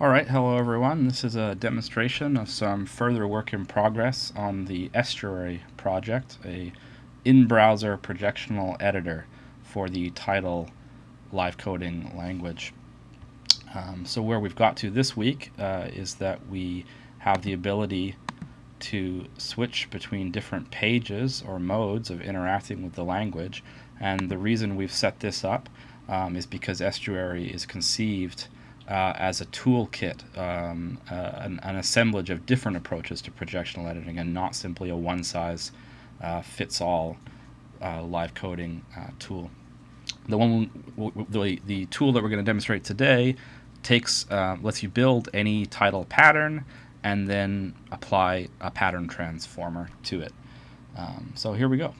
Alright, hello everyone. This is a demonstration of some further work in progress on the Estuary project, a in-browser projectional editor for the Tidal live coding language. Um, so where we've got to this week uh, is that we have the ability to switch between different pages or modes of interacting with the language and the reason we've set this up um, is because Estuary is conceived uh, as a toolkit, um, uh, an, an, assemblage of different approaches to projectional editing and not simply a one size uh, fits all uh, live coding uh, tool. The one, the, the tool that we're going to demonstrate today takes, lets you build any Tidal pattern and then apply a pattern transformer to it. Um, so here we go.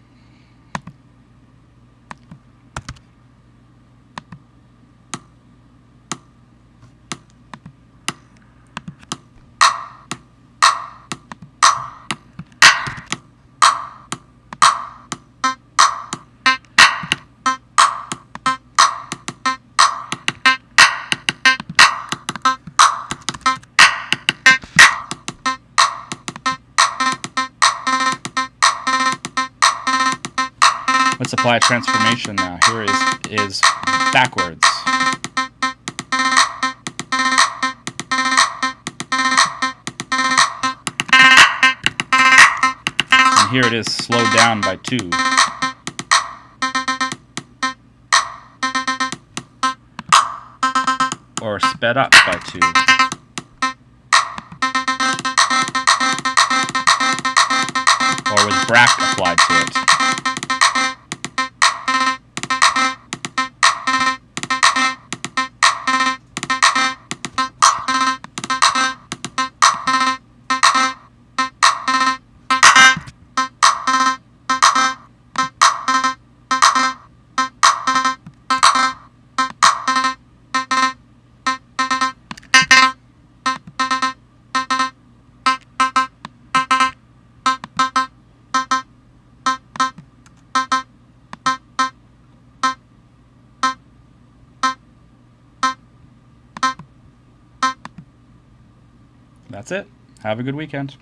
Let's apply a transformation now. Here is, is backwards. And here it is slowed down by 2. Or sped up by 2. Or with brak applied to it. That's it. Have a good weekend.